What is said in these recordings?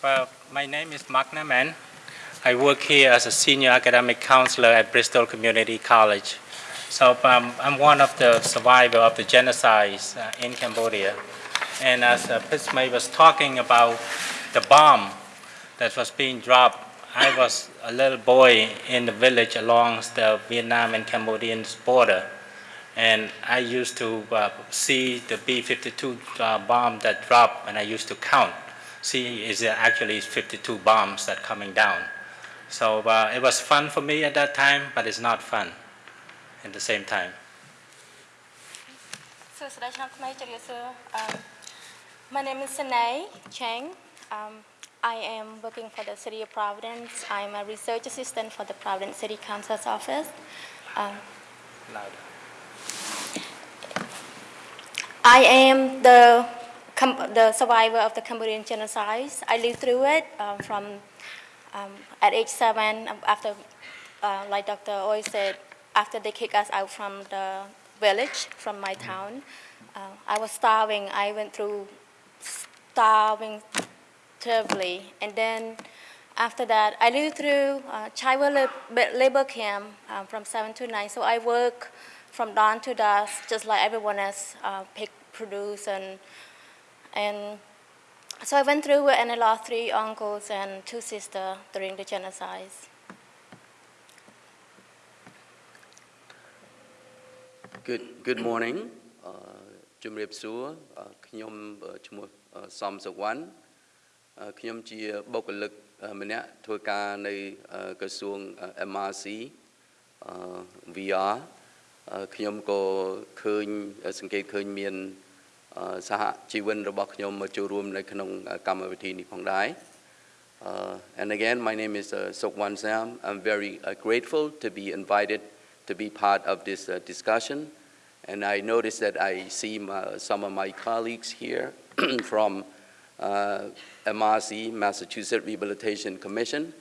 Well, my name is Mark Naman. I work here as a senior academic counselor at Bristol Community College. So um, I'm one of the survivors of the genocide uh, in Cambodia. And as uh, Pismay was talking about the bomb that was being dropped, I was a little boy in the village along the Vietnam and Cambodian border. And I used to uh, see the B-52 uh, bomb that dropped, and I used to count See, is there actually 52 bombs that coming down? So uh, it was fun for me at that time, but it's not fun at the same time. សួស្តីឆ្នាំថ្មីជម្រាបសួរអឺ My name is Sanay Chang um I am working for the City of Providence I'm a research assistant for the Providence City Council's office um, Louder. I am the Cam- the survivor of the Cambodian genocide. I lived through it um, from um, at age seven um, after, uh, like Dr. Oi said, after they kicked us out from the village, from my town. Uh, I was starving. I went through starving terribly. And then after that, I lived through uh, child labor camp um, from 7 to 9. So I work from dawn to dusk, just like everyone else, uh, pick, produce, and, and so I went through and I lost three uncles and two sisters during the genocide. Good good morning អឺជំរាបសួរអឺខ្ញុំអឺឈ្មោះអឺសំសុវណ្ណអឺខ្ញុំជាបុគ្គលិកអឺម្នាក់ធ្វើការនៅអឺក្រសួងអឺ MRC អឺ VR អឺខ្ញុំក៏ឃើញសង្កេតឃើញមានអឺ សហជីវិនរបស់ខ្ញុំមកចូលរួមនៅក្នុងកម្មវិធីនេះផងដែរ Uh, and again, my name is uh, Sokwan Sam. I'm very uh, grateful to be invited to be part of this uh, discussion. And I noticed that I see my, some of my colleagues here from uh, MRC, Massachusetts Rehabilitation Commission.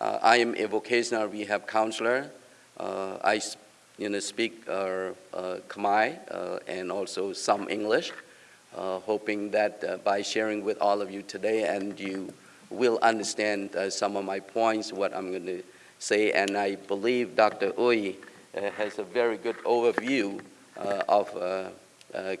Uh, I am a vocational rehab counselor. Uh, I s- you know, speak uh, uh, Khmer uh, and also some English, uh, hoping that uh, by sharing with all of you today and you will understand uh, some of my points, what I'm going to say. And I believe Dr. Uy uh, has a very good overview uh, of uh, uh,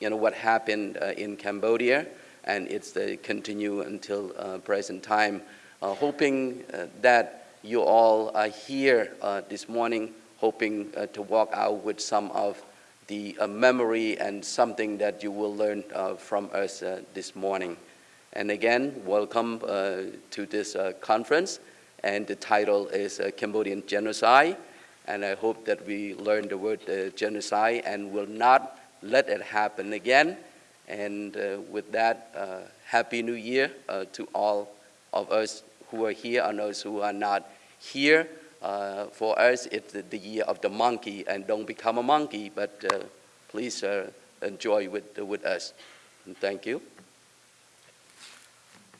you know, what happened uh, in Cambodia, and it's the continue until uh, present time. Uh, hoping uh, that you all are here uh, this morning, hoping uh, to walk out with some of the uh, memory and something that you will learn uh, from us uh, this morning. And again, welcome uh, to this conference. And the title is Cambodian Genocide. And I hope that we learn the word genocide and will not let it happen again. And uh, with that, uh, Happy New Year uh, to all of us who are here and those who are not here. Uh, for us, it's the, year of the monkey, and don't become a monkey, but uh, please uh, enjoy with, with us. And thank you.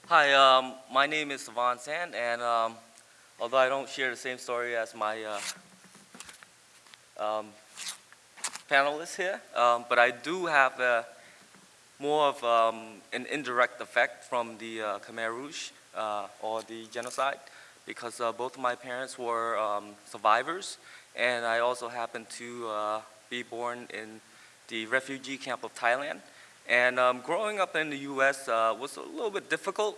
Hi, um, my name is Savon Sand, and um, although I don't share the same story as my uh, um, panelists here, um, but I do have uh, more of um, an indirect effect from the uh, Khmer Rouge or the genocide, because uh, both of my parents were um, survivors, and I also happened to uh, be born in the refugee camp of Thailand. And um, growing up in the U.S. Uh, was a little bit difficult.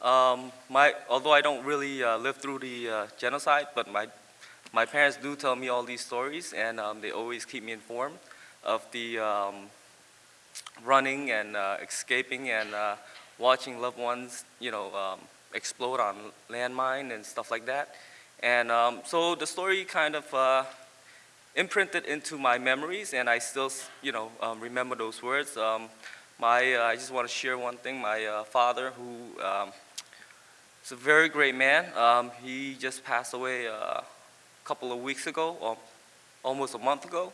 Um, my, although I don't really uh, live through the uh, genocide, but my, my parents do tell me all these stories, and um, they always keep me informed of the um, running and uh, escaping and watching loved ones, you know, um, explode on landmine and stuff like that. And um, so the story kind of uh, imprinted into my memories, and I still, you know, um, remember those words. Um, my, uh, I just want to share one thing. My uh, father, who um, is a very great man, um, he just passed away uh, a couple of weeks ago, or almost a month ago,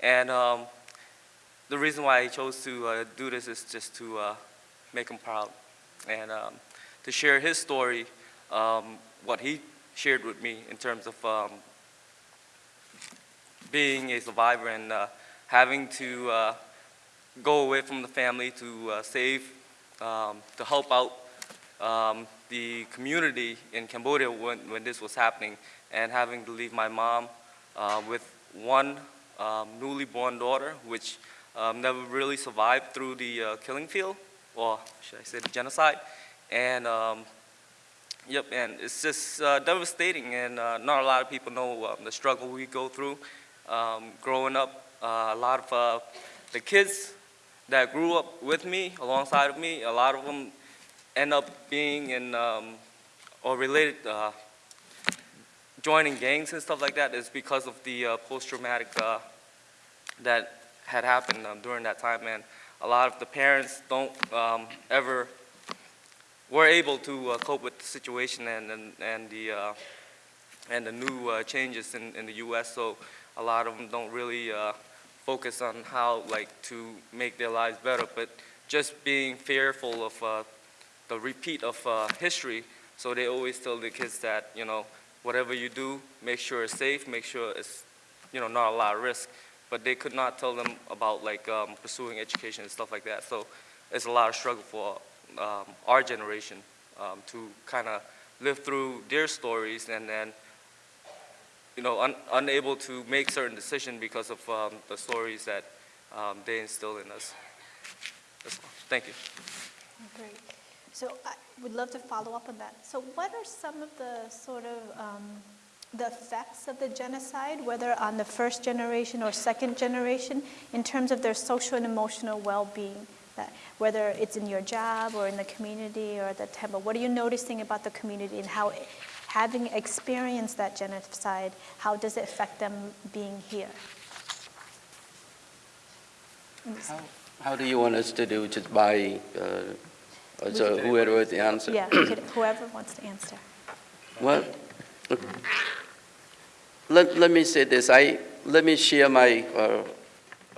and um, the reason why I chose to uh, do this is just to uh, make him proud, and to share his story, um, what he shared with me in terms of um, being a survivor and uh, having to uh, go away from the family to uh, save, um, to help out um, the community in Cambodia when, when this was happening and having to leave my mom uh, with one um, newly born daughter, which um, never really survived through the uh, killing field, or should I say the genocide. And um, yep, and it's just uh, devastating, and uh, not a lot of people know um, the struggle we go through um, growing up. Uh, a lot of uh, the kids that grew up with me, alongside of me, a lot of them end up being in um, or related, uh, joining gangs and stuff like that is because of the uh, post-traumatic uh, that had happened um, during that time. And a lot of the parents don't um, ever were able to uh, cope with the situation and and, and the uh, and the new uh, changes in, in the U.S. So a lot of them don't really uh, focus on how like to make their lives better, but just being fearful of uh, the repeat of uh, history. So they always tell the kids that you know whatever you do, make sure it's safe, make sure it's you know not a lot of risk. But they could not tell them about like um, pursuing education and stuff like that. So it's a lot of struggle for um, our generation um, to kind of live through their stories and then you know, un unable to make certain decisions because of um, the stories that um, they instill in us. Thank you. Great. So I would love to follow up on that. So what are some of the sort of um, the effects of the genocide, whether on the first generation or second generation, in terms of their social and emotional well-being? That whether it's in your job or in the community or at the temple, what are you noticing about the community and how, having experienced that genocide, how does it affect them being here? How, how do you want us to do, just by, uh, so whoever was the answer? Yeah, could- whoever wants to answer. Well, let, let me say this, I, let me share my uh,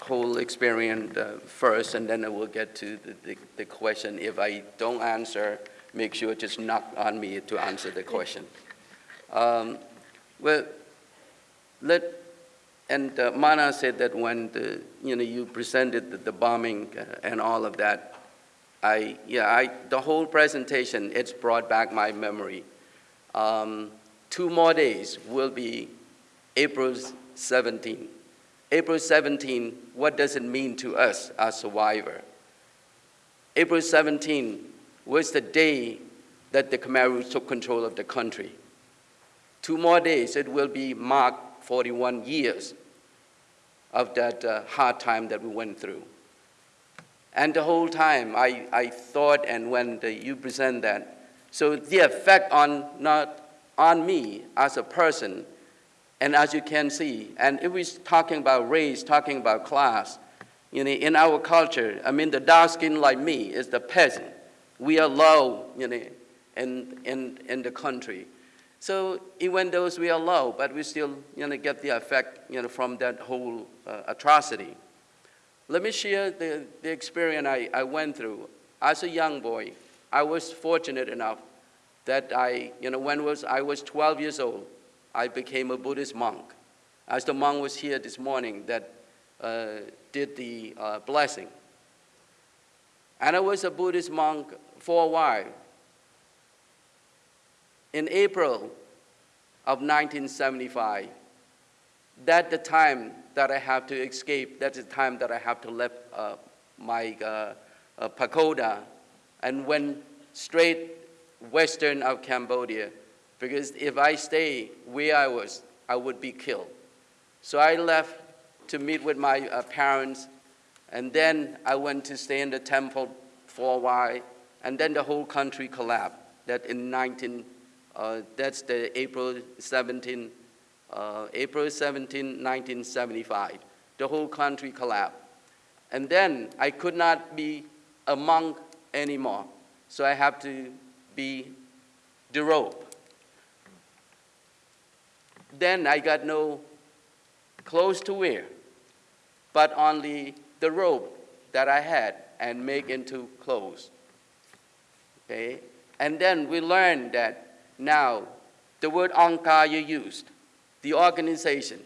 whole experience uh, first, and then I will get to the, the, the question. If I don't answer, make sure just knock on me to answer the question. Um, well, let, and uh, Mana said that when the, you know, you presented the, the bombing uh, and all of that, I, yeah, I, the whole presentation, it's brought back my memory. Um, two more days will be April 17. April 17, what does it mean to us as survivor? April 17 was the day that the Khmer Rouge took control of the country. Two more days, it will be marked 41 years of that uh, hard time that we went through. And the whole time, I, I thought, and when the, you present that, so the effect on not on me as a person, and as you can see, and if we're talking about race, talking about class, you know, in our culture, I mean, the dark skin like me is the peasant. We are low, you know, in, in, in the country. So even though we are low, but we still you know, get the effect you know, from that whole uh, atrocity. Let me share the, the experience I, I went through. As a young boy, I was fortunate enough that I, you know, when was, I was 12 years old, I became a Buddhist monk. As the monk was here this morning that uh, did the uh, blessing. And I was a Buddhist monk for a while. In April of 1975, that's the time that I have to escape. That's the time that I have to leave uh, my uh, uh, pagoda and went straight western of Cambodia because if I stay where I was, I would be killed. So I left to meet with my uh, parents, and then I went to stay in the temple for a while, and then the whole country collapsed. That in 19, uh, that's the April 17, uh, April 17, 1975. The whole country collapsed. And then I could not be a monk anymore, so I have to be the rope. Then I got no clothes to wear, but only the robe that I had and make into clothes. Okay? And then we learned that now the word Angkar you used, the organization,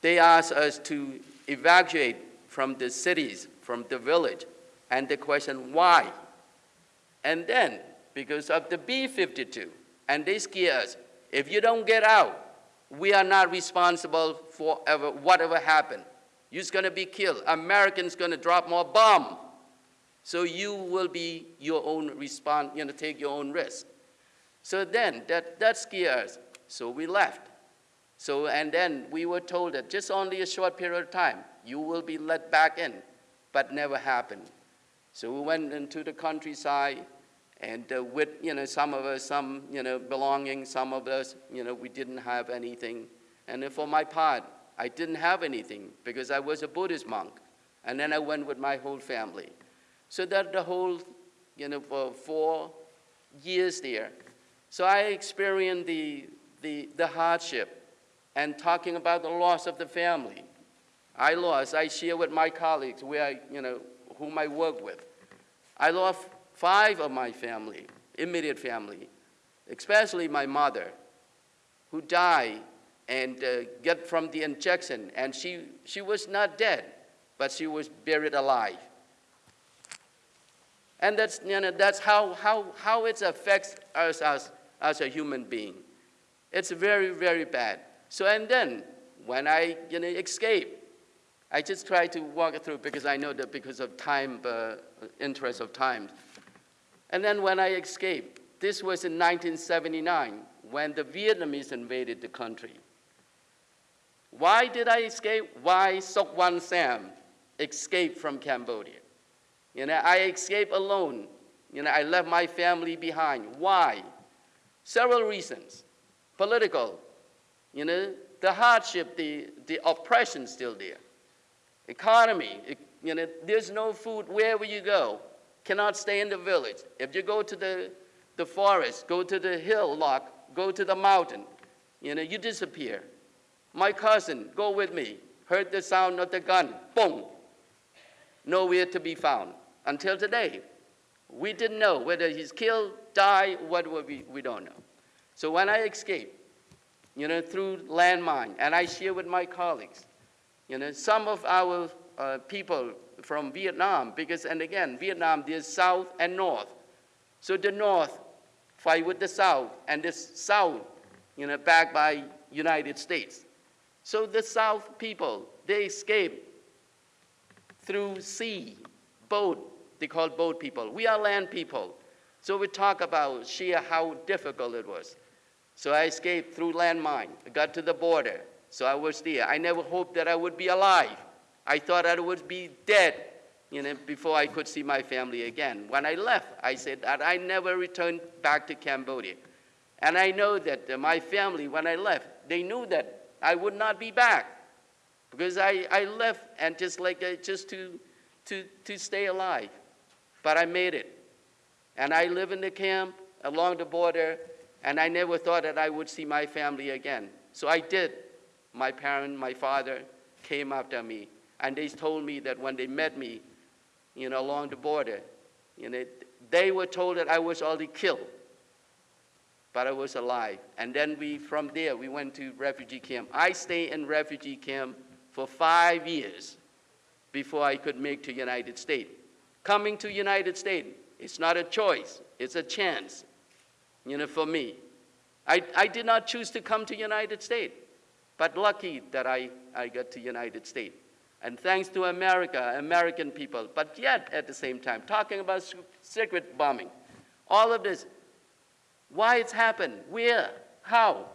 they asked us to evacuate from the cities, from the village, and the question, why? And then because of the B-52, and they scare us. If you don't get out, we are not responsible for ever, whatever happened. You're going to be killed. Americans going to drop more bomb. So you will be your own response, you know, take your own risk. So then, that, that scared us. So we left. So, and then we were told that just only a short period of time, you will be let back in, but never happened. So we went into the countryside, and uh, with, you know, some of us, some, you know, belonging, some of us, you know, we didn't have anything. And for my part, I didn't have anything because I was a Buddhist monk. And then I went with my whole family. So that the whole, you know, for four years there. So I experienced the, the, the hardship and talking about the loss of the family. I lost, I share with my colleagues where I, you know, whom I work with. I lost five of my family, immediate family, especially my mother, who died and uh, get from the injection, and she, she was not dead, but she was buried alive. And that's, you know, that's how, how, how it affects us as, as a human being. It's very, very bad. So, and then when I you know, escape, I just try to walk through because I know that because of time, uh, interest of time. And then when I escaped, this was in 1979 when the Vietnamese invaded the country. Why did I escape? Why Sok Wan Sam escaped from Cambodia? You know, I escaped alone. You know, I left my family behind. Why? Several reasons. Political, you know, the hardship, the, the oppression still there. Economy, you know, there's no food wherever you go. Cannot stay in the village. If you go to the, the forest, go to the hill lock, go to the mountain, you know, you disappear. My cousin, go with me, heard the sound of the gun, boom, nowhere to be found. Until today, we didn't know whether he's killed, died, what we, we don't know. So when I escaped, you know, through landmine, and I share with my colleagues, you know, some of our uh, people from Vietnam, because, and again, Vietnam, there's south and north. So the north fight with the south, and the south, you know, backed by United States. So the south people, they escape through sea, boat, they call boat people. We are land people. So we talk about sheer how difficult it was. So I escaped through landmine. I got to the border. So I was there. I never hoped that I would be alive. I thought I would be dead, you know, before I could see my family again. When I left, I said that I never returned back to Cambodia. And I know that uh, my family, when I left, they knew that I would not be back because I, I left and just like uh, just to, to, to stay alive. But I made it. And I live in the camp along the border, and I never thought that I would see my family again. So I did. My parent, my father came after me, and they told me that when they met me, you know, along the border, you know, they were told that I was already killed, but I was alive. And then we, from there, we went to refugee camp. I stayed in refugee camp for five years before I could make to United States. Coming to United States, it's not a choice, it's a chance, you know, for me. I, I did not choose to come to United States, but lucky that I, I got to United States. And thanks to America, American people, but yet at the same time, talking about secret bombing, all of this, why it's happened, where, how.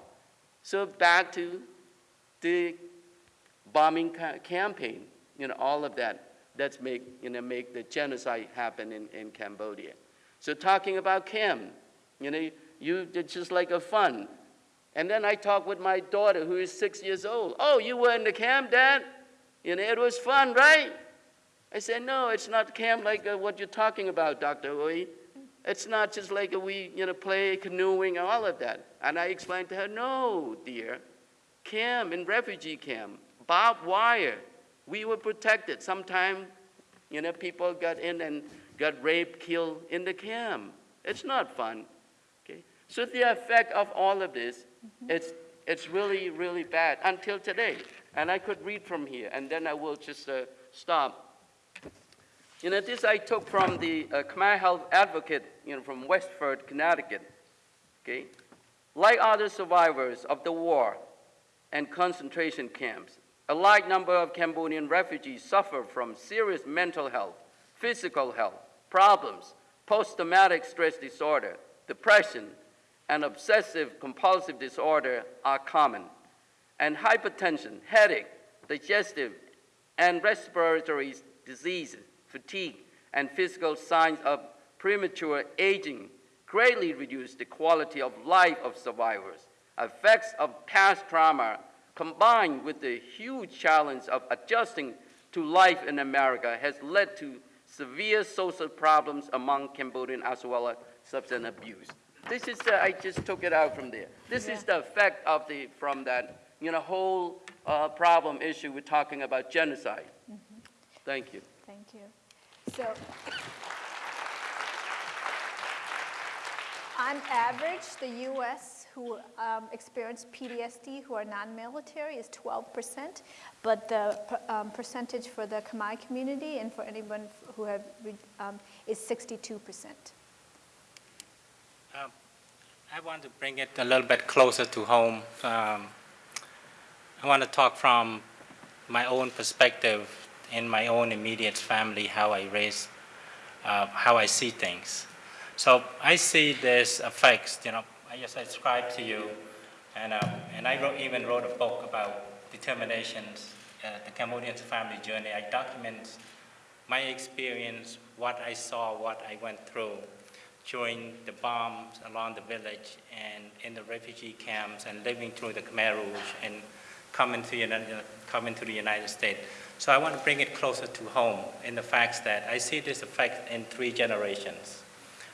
So back to the bombing ca campaign, you know, all of that that's make, you know, make the genocide happen in, in Cambodia. So talking about Cam, you know, you did just like a fun. And then I talk with my daughter who is six years old. Oh, you were in the camp, Dad? You know, it was fun, right? I said, no, it's not camp like uh, what you're talking about, Dr. Oi. It's not just like we, you know, play canoeing and all of that. And I explained to her, no, dear, camp in refugee camp, barbed wire, we were protected. Sometimes, you know, people got in and got raped, killed in the camp. It's not fun. Okay? So the effect of all of this, mm-hmm. it's, it's really, really bad until today. And I could read from here, and then I will just uh, stop. You know, this I took from the uh, Khmer Health Advocate, you know, from West Hartford, Connecticut. Okay? Like other survivors of the war and concentration camps, a large number of Cambodian refugees suffer from serious mental health, physical health problems, post-traumatic stress disorder, depression, and obsessive compulsive disorder are common. And hypertension, headache, digestive, and respiratory diseases, fatigue, and physical signs of premature aging greatly reduce the quality of life of survivors. Effects of past trauma combined with the huge challenge of adjusting to life in America has led to severe social problems among Cambodians as well as substance abuse. This is the, I just took it out from there. This is the effect of the, from that, you know, whole uh, problem issue we're talking about genocide. Thank you. Thank you. So, on average, the U.S. who um, experience PTSD who are non-military is 12%, but the um, percentage for the Khmer community and for anyone who have um, is 62%. Um, I want to bring it a little bit closer to home. Um, I want to talk from my own perspective in my own immediate family, how I raise, uh, how I see things. So I see this affects, you know, I just described to you, and, um, and I wrote, even wrote a book about determinations, uh, the Cambodian family journey. I document my experience, what I saw, what I went through during the bombs along the village and in the refugee camps and living through the Khmer Rouge and coming to, coming to the United States. So I want to bring it closer to home in the fact that I see this effect in three generations.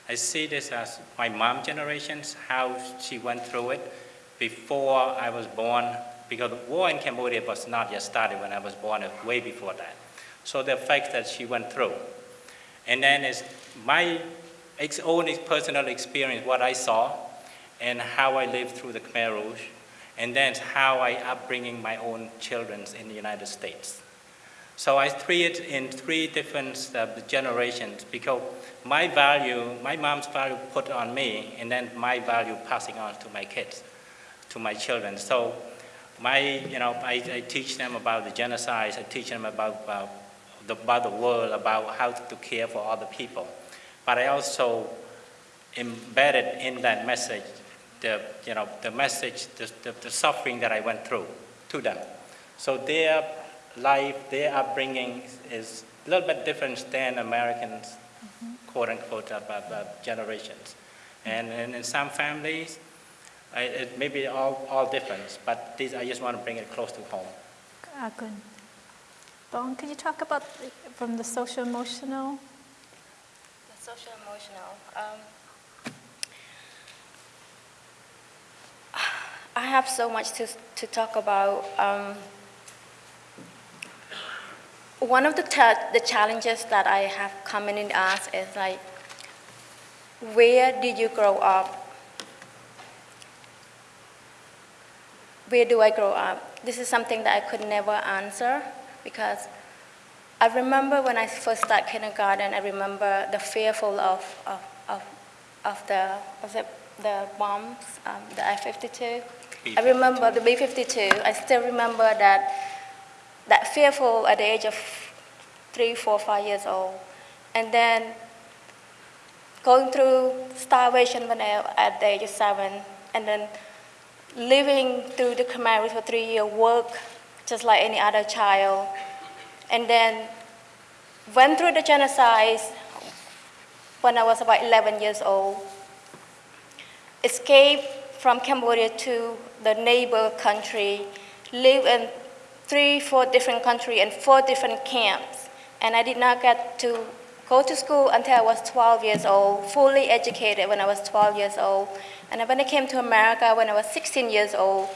I see this as my mom generations, how she went through it before I was born, because the war in Cambodia was not yet started when I was born, way before that. So the effects that she went through. And then it's my ex own personal experience, what I saw, and how I lived through the Khmer Rouge, and then how I upbringing my own children in the United States. So I treat it in three different uh, generations because my value, my mom's value put on me, and then my value passing on to my kids, to my children. So my, you know, I, I teach them about the genocide, I teach them about, about, the, about the world, about how to care for other people. But I also embedded in that message the, you know, the message, the, the, the suffering that I went through to them. So their life, their upbringing is a little bit different than Americans, mm -hmm. quote unquote, about, generations. And, and in some families, I, it may be all, all different, but these, I just want to bring it close to home. Uh, good. Bone, could you talk about from the social emotional? Social emotional. Um, I have so much to, to talk about. Um, one of the, the challenges that I have coming in us is like, where did you grow up? Where do I grow up? This is something that I could never answer because I remember when I first started kindergarten, I remember the fearful of, of, of, of the, of the, the bombs, um, the I-52. I remember the B-52. I still remember that that fearful at the age of three, four, five years old. And then going through starvation when I, at the age of seven, and then living through the Khmer for three years, work just like any other child. And then went through the genocide when I was about 11 years old. Escaped from Cambodia to the neighbor country, lived in three, four different countries and four different camps. And I did not get to go to school until I was 12 years old, fully educated when I was 12 years old. And when I came to America when I was 16 years old.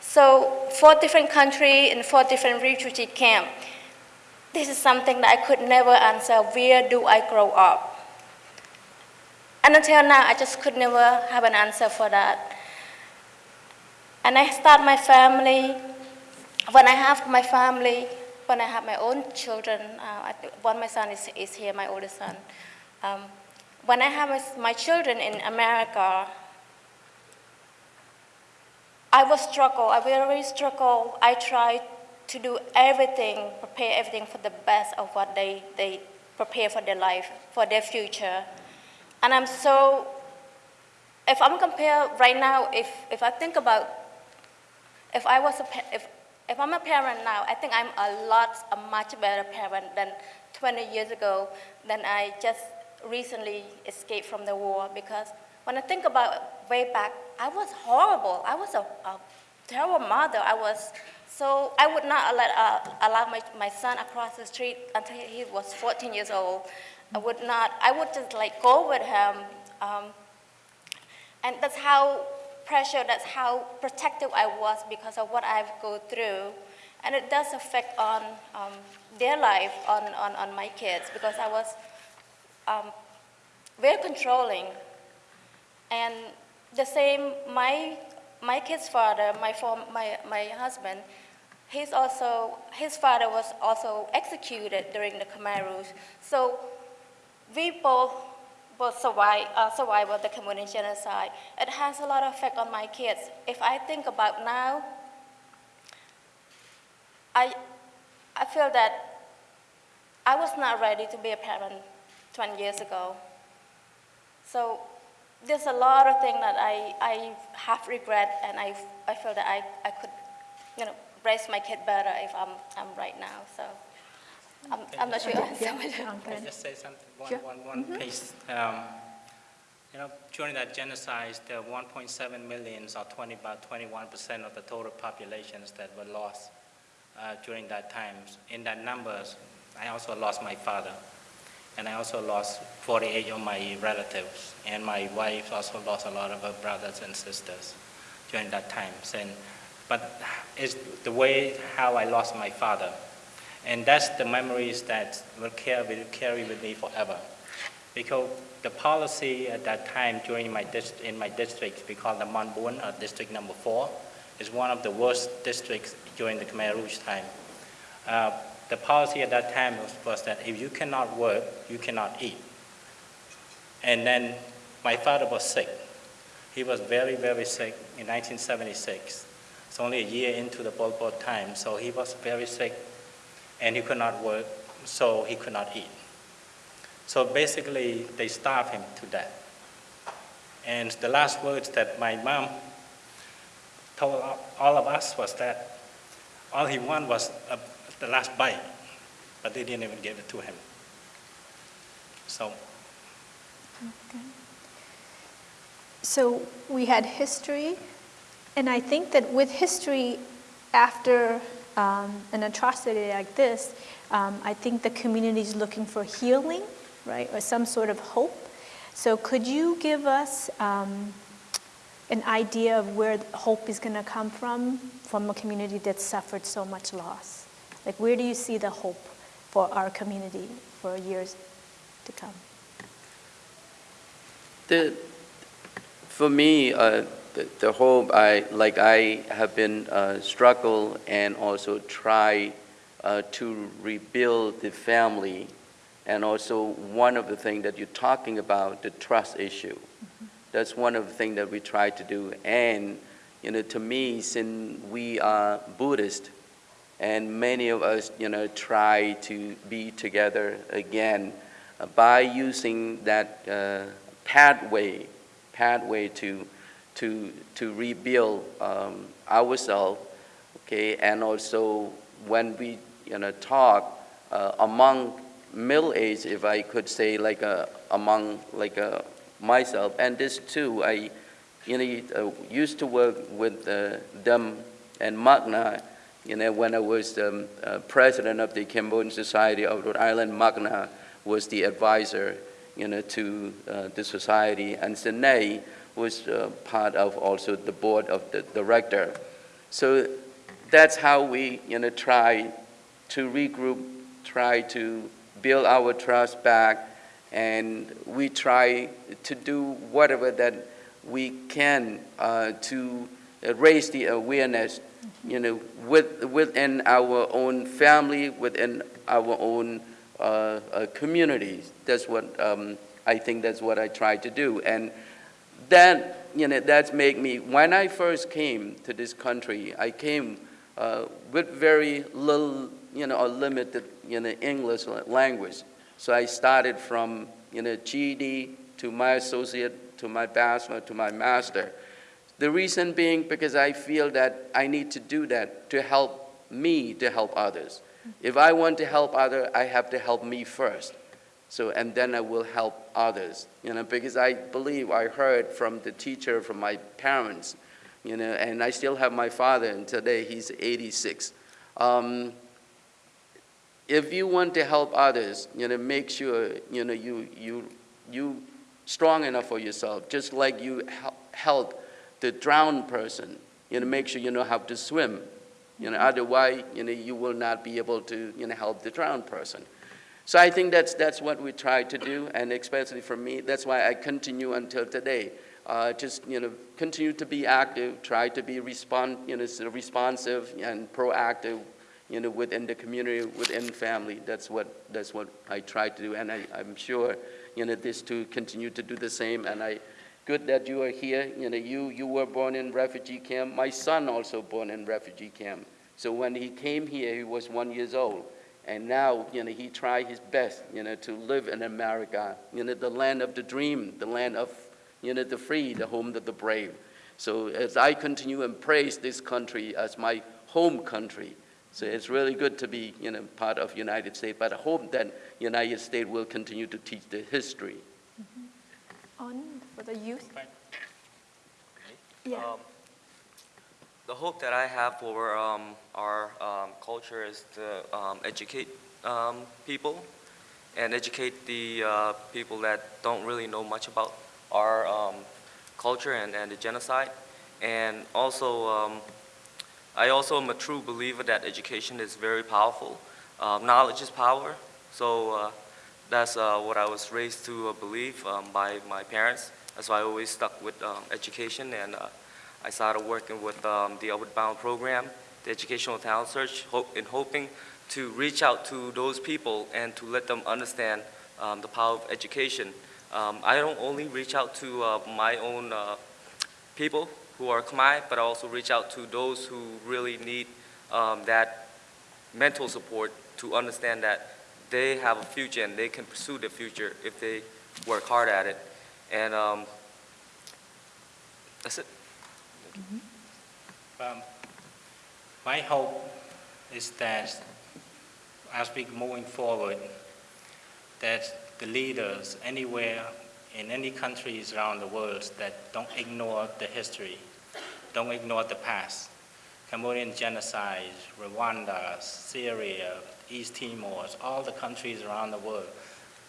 So four different countries and four different refugee camps. This is something that I could never answer, where do I grow up? And until now, I just could never have an answer for that. And I start my family. When I have my family, when I have my own children, uh, one my son is, is here, my oldest son. Um, when I have my, my children in America, I will struggle. I will really struggle. I try to do everything, prepare everything for the best of what they, they prepare for their life, for their future. And I'm so, if I'm compare right now, if, if I think about, if I was a, if, if I'm a parent now, I think I'm a lot, a much better parent than 20 years ago, than I just recently escaped from the war. Because when I think about way back, I was horrible. I was a, a terrible mother. I was so I would not let, uh, allow my, my son across the street until he was 14 years old. I would not. I would just like go with him, um, and that's how pressure. That's how protective I was because of what I've go through, and it does affect on um, their life, on, on, on my kids because I was um, very controlling. And the same, my, my kid's father, my, form, my, my husband, he's also, his father was also executed during the Khmer Rouge. So we both, both survive, uh, survive the Cambodian genocide. It has a lot of effect on my kids. If I think about now, I, I feel that I was not ready to be a parent 20 years ago. So there's a lot of things that I, I have regret and I, I feel that I, I could, you know, raise my kid better if I'm, I'm right now, so. I'm, I'm not sure. Yeah, Can I just say something, one, Sure. one, one piece? Um, You know, during that genocide, there were 1.7 millions, or 20, about 21% of the total populations that were lost uh, during that time. In that numbers, I also lost my father, and I also lost 48 of my relatives, and my wife also lost a lot of her brothers and sisters during that time. And, but it's the way how I lost my father. And that's the memories that will carry, with me forever. Because the policy at that time during my in my district, we call the Monbun, or district number four, is one of the worst districts during the Khmer Rouge time. Uh, the policy at that time was, was that if you cannot work, you cannot eat. And then my father was sick. He was very, very sick in 1976. It's only a year into the Pol Pot time, so he was very sick and he could not work, so he could not eat. So basically, they starved him to death. And the last words that my mom told all of us was that all he wanted was a, the last bite, but they didn't even give it to him. So Okay. So we had history, and I think that with history, after um, an atrocity like this, um, I think the community is looking for healing, right, or some sort of hope. So could you give us um, an idea of where hope is going to come from, from a community that suffered so much loss? Like, where do you see the hope for our community for years to come? The, for me, uh, the, the hope I like I have been uh, struggle and also try uh, to rebuild the family, and also one of the things that you're talking about the trust issue. That's one of the things that we try to do. And you know, to me, since we are Buddhist, and many of us, you know, try to be together again uh, by using that uh, pathway, pathway to, to, to rebuild um, ourselves, okay, and also when we, you know, talk uh, among middle age, if I could say, like uh, among like uh, myself, and this too, I, you know, uh, used to work with uh, them and Magna, you know, when I was um, uh, president of the Cambodian Society of Rhode Island, Magna was the advisor, you know, to the society, and Sine was uh, part of also the board of the director. So that's how we, you know, try to regroup, try to build our trust back, and we try to do whatever that we can uh, to raise the awareness you know, with, within our own family, within our own uh, uh, communities. That's what, um, I think that's what I try to do. And that, you know, that's make me, when I first came to this country, I came uh, with very little, you know, or limited, you know, English language. So I started from, you know, GED to my associate, to my bachelor, to my master. The reason being because I feel that I need to do that to help me to help others. If I want to help others, I have to help me first. So, and then I will help others, you know, because I believe I heard from the teacher, from my parents, you know, and I still have my father, and today he's 86. Um, if you want to help others, you know, make sure, you know, you, you, you strong enough for yourself, just like you hel- help the drowned person, you know, make sure you know how to swim. You know, otherwise, you know, you will not be able to, you know, help the drowned person. So I think that's, that's what we try to do, and especially for me, that's why I continue until today. Uh, just, you know, continue to be active, try to be respond, you know, sort of responsive and proactive, you know, within the community, within family. That's what, that's what I try to do, and I, I'm sure, you know, this to continue to do the same, and I, good that you are here. You know, you, you were born in refugee camp. My son also born in refugee camp. So when he came here, he was one years old. And now, you know, he tried his best, you know, to live in America, you know, the land of the dream, the land of, you know, the free, the home of the brave. So as I continue and praise this country as my home country, so it's really good to be, you know, part of United States. But I hope that United States will continue to teach the history. On for the youth? Right. Yeah. Um, The hope that I have for um, our um, culture is to um, educate um, people and educate the uh, people that don't really know much about our um, culture and, and the genocide. And also, um, I also am a true believer that education is very powerful. Knowledge is power. So uh, that's uh, what I was raised to uh, believe by my parents. That's why I always stuck with education and uh, I started working with um, the Upward Bound program, the Educational Talent Search, hope, in hoping to reach out to those people and to let them understand um, the power of education. Um, I don't only reach out to uh, my own uh, people who are Khmer, but I also reach out to those who really need um, that mental support to understand that they have a future and they can pursue their future if they work hard at it. And um, that's it. Um, My hope is that as we moving forward, that the leaders anywhere, in any countries around the world, that don't ignore the history, don't ignore the past. Cambodian genocide, Rwanda, Syria, East Timor, all the countries around the world.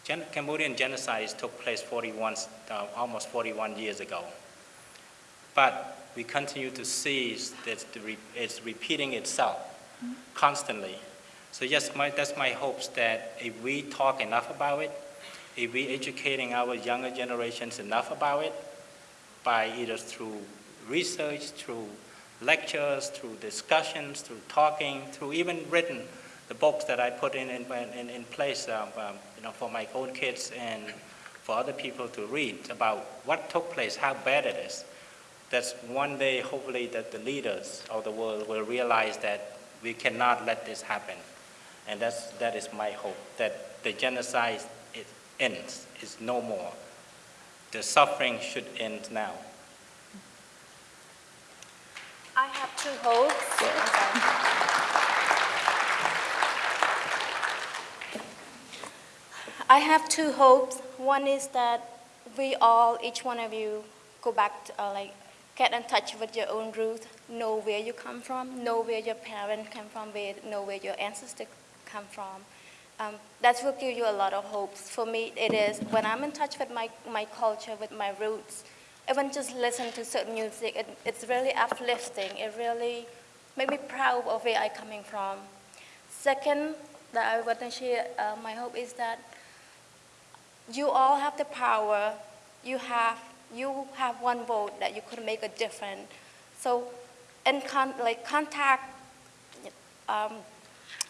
Gen- Cambodian genocide took place 41, uh, almost 41 years ago. But we continue to see that it's repeating itself constantly. So yes, my, that's my hopes that if we talk enough about it, if we educating our younger generations enough about it, by either through research, through lectures, through discussions, through talking, through even written, the books that I put in, in, in, in place, um, um, you know, for my own kids and for other people to read about what took place, how bad it is that one day, hopefully, that the leaders of the world will realize that we cannot let this happen. And that's, that is my hope, that the genocide it ends, is no more. The suffering should end now. I have two hopes. I have two hopes. One is that we all, each one of you, go back, to, uh, like, get in touch with your own roots, know where you come from, know where your parents come from, where, know where your ancestors come from. Um, that will give you a lot of hopes. For me, it is when I'm in touch with my, my culture, with my roots, even just listen to certain music, it, it's really uplifting. It really makes me proud of where I'm coming from. Second, that I want to share, uh, my hope is that you all have the power. You have, you have one vote that you could make a difference. So in con, like contact, um,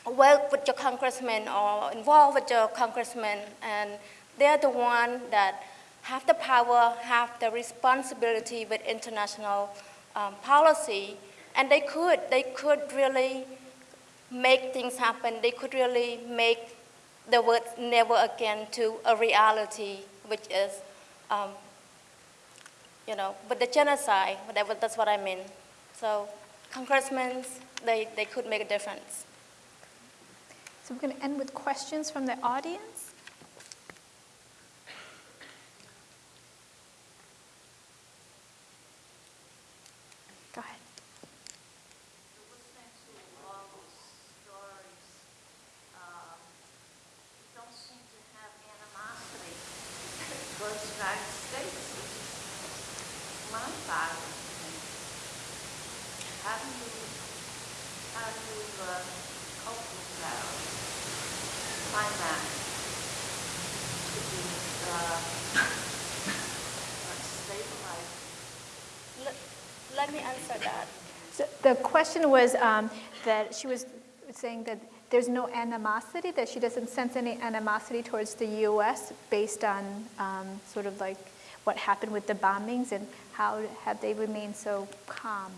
work with your congressman or involve with your congressman, and they're the one that have the power, have the responsibility with international um, policy, and they could, they could really make things happen. They could really make the word never again to a reality, which is, um, you know, but the genocide, whatever, that's what I mean. So congressmen, they, they could make a difference. So we're going to end with questions from the audience. Go ahead. listening to all those stories, um, you don't seem to have animosity towards the United States, which is mind-boggling to me. How do you, how do you uh, cope with that? or Find that to be uh, stabilized? Let, let me answer that. So the question was um, that she was saying that there's no animosity, that she doesn't sense any animosity towards the U.S. based on um, sort of like what happened with the bombings and how have they remained so calm?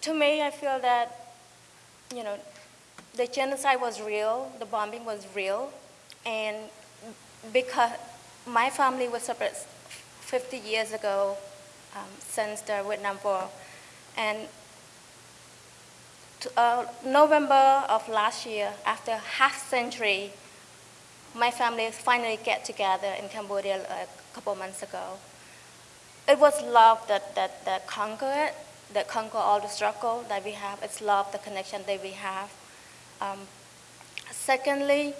To me, I feel that, you know, the genocide was real, the bombing was real, and because my family was separate 50 years ago um, since the Vietnam War, and to, uh, November of last year, after half century, my family finally get together in Cambodia a couple months ago. It was love that, that, that conquered, that conquered all the struggle that we have. It's love, the connection that we have. Um, secondly,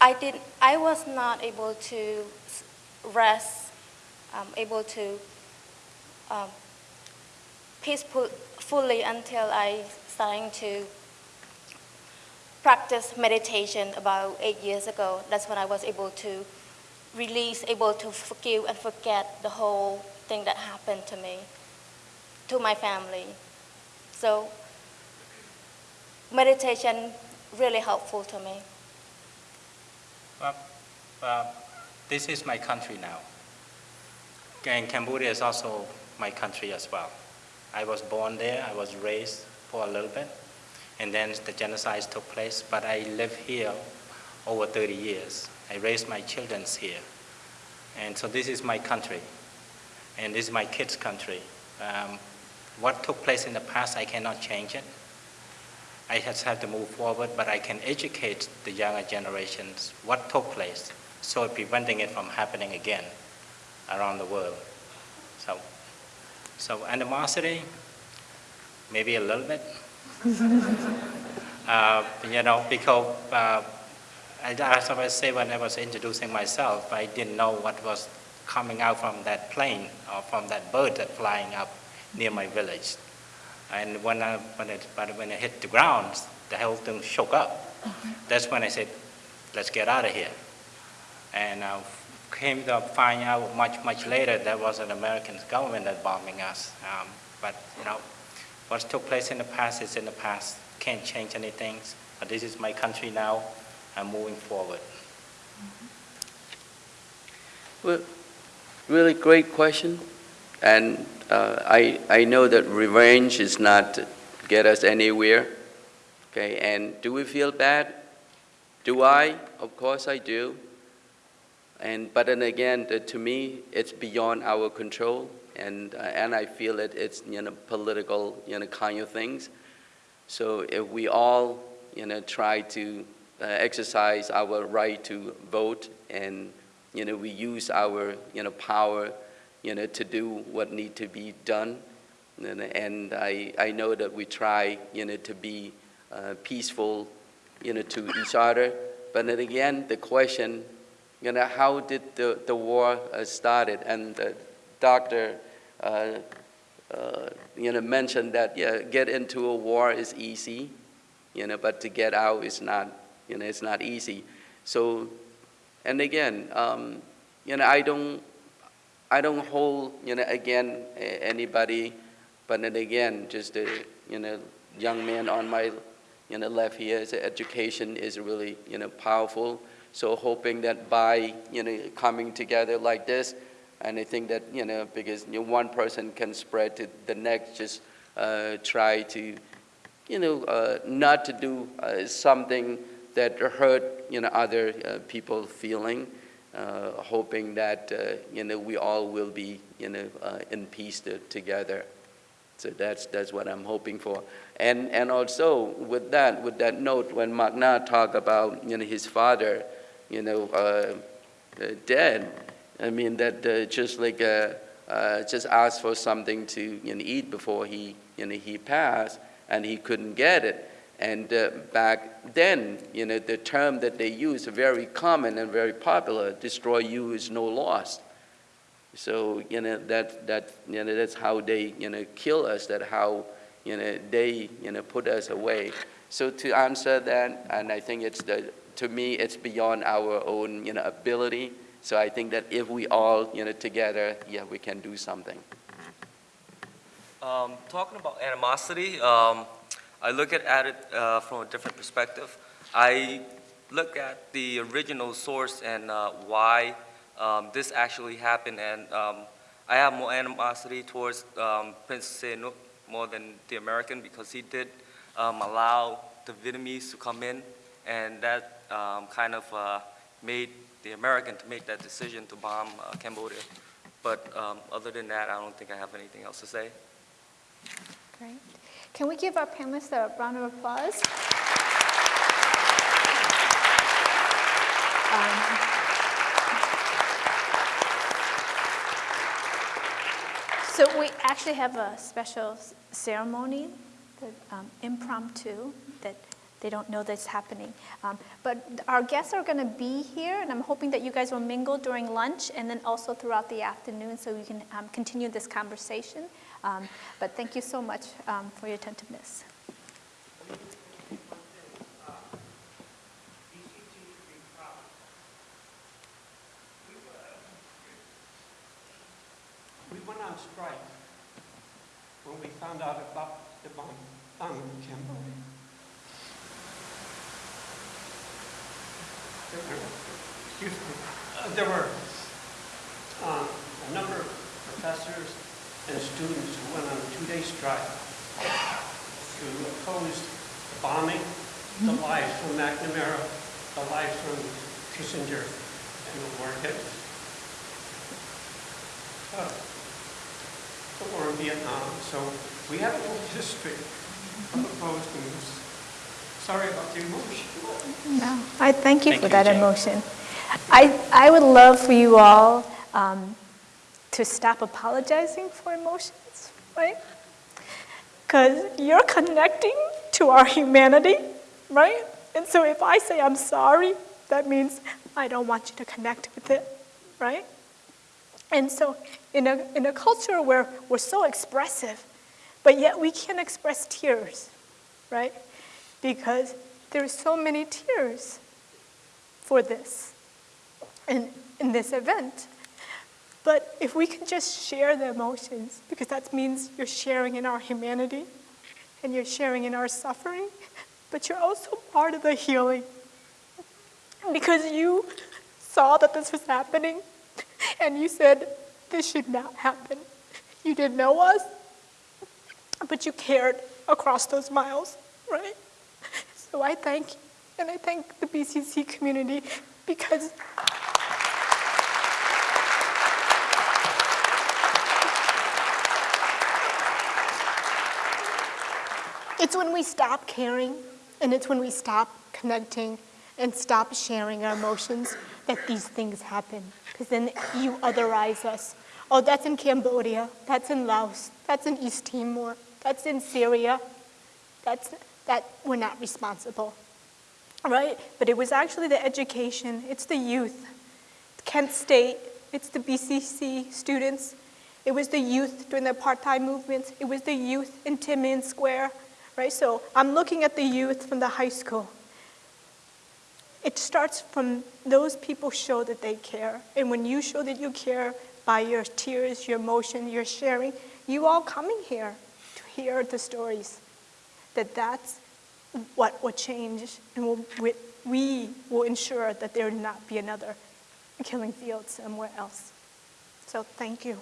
I, did, I was not able to rest, um, able to um, peacefully until I started to practice meditation about eight years ago. That's when I was able to release, able to forgive and forget the whole thing that happened to me, to my family. So meditation really helpful to me. Well, well, this is my country now. And Cambodia is also my country as well. I was born there, I was raised for a little bit, and then the genocide took place, but I live here over 30 years. I raised my children here. And so this is my country, and this is my kids' country. Um, what took place in the past, I cannot change it. I just have to move forward, but I can educate the younger generations what took place, so preventing it from happening again around the world. So, so animosity, maybe a little bit. uh, you know, because uh, I, as I say when I was introducing myself, I didn't know what was coming out from that plane or from that bird that flying up near my village. And when I, when it, but when it hit the ground, the whole thing shook up. That's when I said, let's get out of here. And uh, came to find out much, much later that was an American government that bombing us. Um, but, you know, what took place in the past is in the past. Can't change anything. But this is my country now. I'm moving forward. Well, really great question. And uh, I, I know that revenge is not get us anywhere. Okay, and do we feel bad? Do I? Of course I do. And, but then again, the, to me, it's beyond our control. And, uh, and I feel it, it's, you know, political, you know, kind of things. So if we all, you know, try to uh, exercise our right to vote and, you know, we use our, you know, power, you know, to do what need to be done. And, and I, I know that we try, you know, to be uh, peaceful, you know, to each other. But then again, the question, you know, how did the, the war uh, started? And the doctor, uh, uh, you know, mentioned that, yeah, get into a war is easy, you know, but to get out is not, you know, it's not easy. So, and again, um, you know, I don't, I don't hold, you know, again, anybody, but then again, just a, you know, young man on my, you know, left here, education is really, you know, powerful. So hoping that by, you know, coming together like this, and I think that, you know, because you know, one person can spread to the next, just uh, try to, you know, uh, not to do uh, something that hurt, you know, other uh, people feeling, uh, hoping that, uh, you know, we all will be, you know, in peace to, together. So that's, that's what I'm hoping for. And, and also with that, with that note, when Magna talked about, you know, his father, you know, uh, uh, dead, I mean, that uh, just like, uh, just asked for something to, you know, eat before he, you know, he passed, and he couldn't get it. And uh, back then, you know, the term that they use, very common and very popular, destroy you is no loss. So, you know, that, that, you know, that's how they, you know, kill us, that how, you know, they, you know, put us away. So to answer that, and I think it's the, to me, it's beyond our own, you know, ability. So I think that if we all, you know, together, yeah, we can do something. Um, talking about animosity, um, I look at, at it uh, from a different perspective. I look at the original source and uh, why um, this actually happened, and um, I have more animosity towards um, Prince Sihanouk more than the American because he did um, allow the Vietnamese to come in, and that um, kind of uh, made the American to make that decision to bomb uh, Cambodia. But um, other than that, I don't think I have anything else to say. Great. Can we give our panelists a round of applause? Um, So we actually have a special ceremony, that, um, impromptu, that they don't know that's happening. Um, But our guests are going to be here, and I'm hoping that you guys will mingle during lunch and then also throughout the afternoon so we can um, continue this conversation. Um, But thank you so much um, for your attentiveness. Strike when we found out about the bomb. There were, excuse me, uh, there were um, a number of professors and students who went on a two-day strike to oppose the bombing, the lives from McNamara, the lives from Kissinger, and the war hit. Uh, the war in Vietnam, so we have a little history of opposed moves. Sorry about the emotion. No, I thank you Thank for you, that Jane. emotion. I, I would love for you all um, to stop apologizing for emotions, right? Because you're connecting to our humanity, right? And so if I say I'm sorry, that means I don't want you to connect with it, right? And so in a, in a culture where we're so expressive, but yet we can't express tears, right? Because there's so many tears for this, in, in this event. But if we can just share the emotions, because that means you're sharing in our humanity, and you're sharing in our suffering, but you're also part of the healing. Because you saw that this was happening, and you said, this should not happen. You didn't know us, but you cared across those miles, right? So I thank and I thank the BCC community because it's when we stop caring and it's when we stop connecting and stop sharing our emotions that these things happen. Because then you otherize us. Oh, that's in Cambodia, that's in Laos, that's in East Timor, that's in Syria. That's, that we're not responsible, right? But it was actually the education, it's the youth. Kent State, it's the BCC students. It was the youth during the apartheid movements. It was the youth in Tiananmen Square, right? So I'm looking at the youth from the high school. It starts from those people show that they care. And when you show that you care, by your tears, your emotion, your sharing, you all coming here to hear the stories, that that's what will change and will, we, we will ensure that there will not be another killing field somewhere else. So thank you.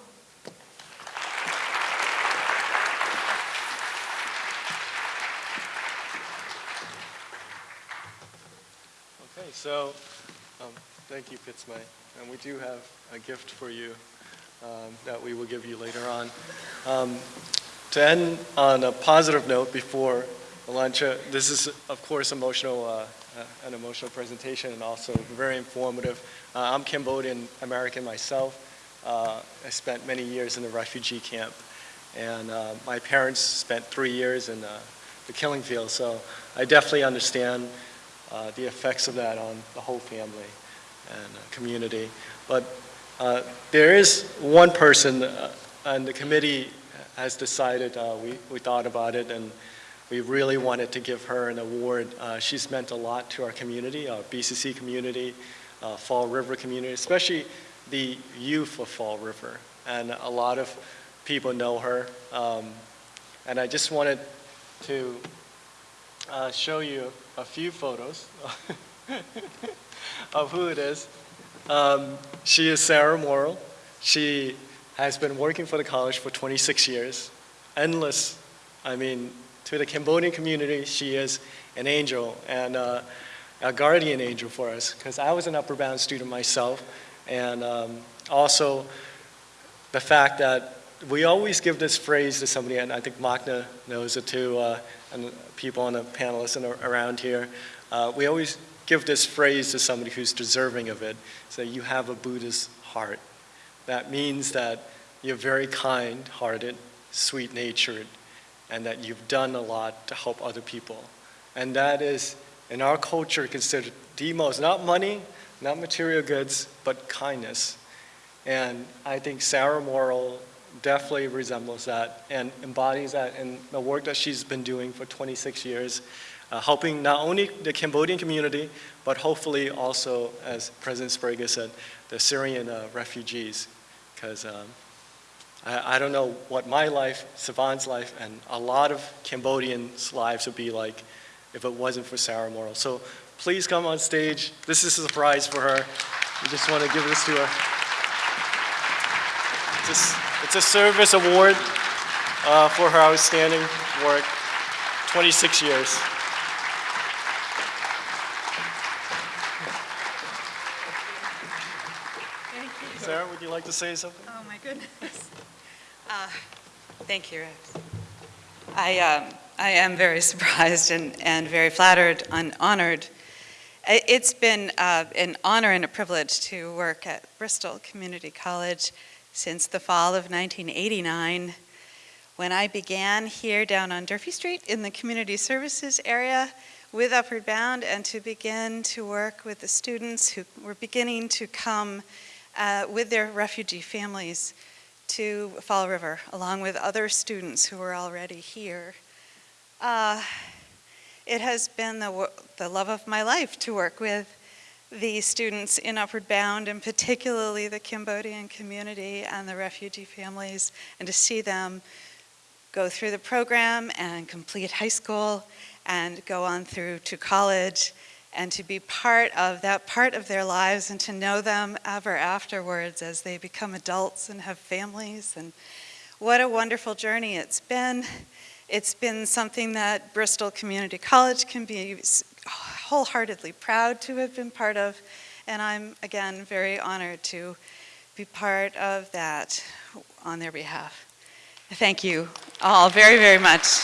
Okay, so, um, thank you, Fitzmay. And we do have a gift for you um, that we will give you later on. Um, To end on a positive note before uh, this is, of course, emotional, uh, uh, an emotional presentation and also very informative. Uh, I'm Cambodian American myself. Uh, I spent many years in the refugee camp, and uh, my parents spent three years in uh, the killing field, so I definitely understand the effects of that on the whole family and community. But there is one person, and the committee has decided, uh, we, we thought about it, and we really wanted to give her an award. Uh, She's meant a lot to our community, our BCC community, uh, Fall River community, especially the youth of Fall River. And a lot of people know her. Um, And I just wanted to uh, show you a few photos of who it is. Um, she is Sarah Morrill. She has been working for the college for 26 years. Endless, I mean, to the Cambodian community, she is an angel and uh, a guardian angel for us because I was an Upward Bound student myself. And um, also the fact that we always give this phrase to somebody, and I think Magna knows it too, uh, and people on the panelists and around here. Uh, we always give this phrase to somebody who's deserving of it. So you have a Buddhist heart. That means that you're very kind-hearted, sweet-natured, and that you've done a lot to help other people. And that is, in our culture, considered the most, not money, not material goods, but kindness. And I think Sarah Morrill definitely resembles that and embodies that in the work that she's been doing for 26 years, uh, helping not only the Cambodian community, but hopefully also, as President Sbrega said, the Syrian uh, refugees. Because um, I, I don't know what my life, Savant's life, and a lot of Cambodians' lives would be like if it wasn't for Sarah Morrill. So please come on stage. This is a surprise for her. We just want to give this to her. It's a, it's a service award uh, for her outstanding work, 26 years. Sarah, would you like to say something? Oh, my goodness. Uh, Thank you, Rex. I, um, I am very surprised and, and very flattered and honored. It's been uh, an honor and a privilege to work at Bristol Community College since the fall of 1989, when I began here down on Durfee Street in the community services area with Upward Bound, and to begin to work with the students who were beginning to come uh, with their refugee families to Fall River, along with other students who were already here. Uh, it has been the, the love of my life to work with the students in Upward Bound, and particularly the Cambodian community and the refugee families, and to see them go through the program and complete high school and go on through to college and to be part of that part of their lives and to know them ever afterwards as they become adults and have families. And what a wonderful journey it's been. It's been something that Bristol Community College can be wholeheartedly proud to have been part of. And I'm, again, very honored to be part of that on their behalf. Thank you all very, very much.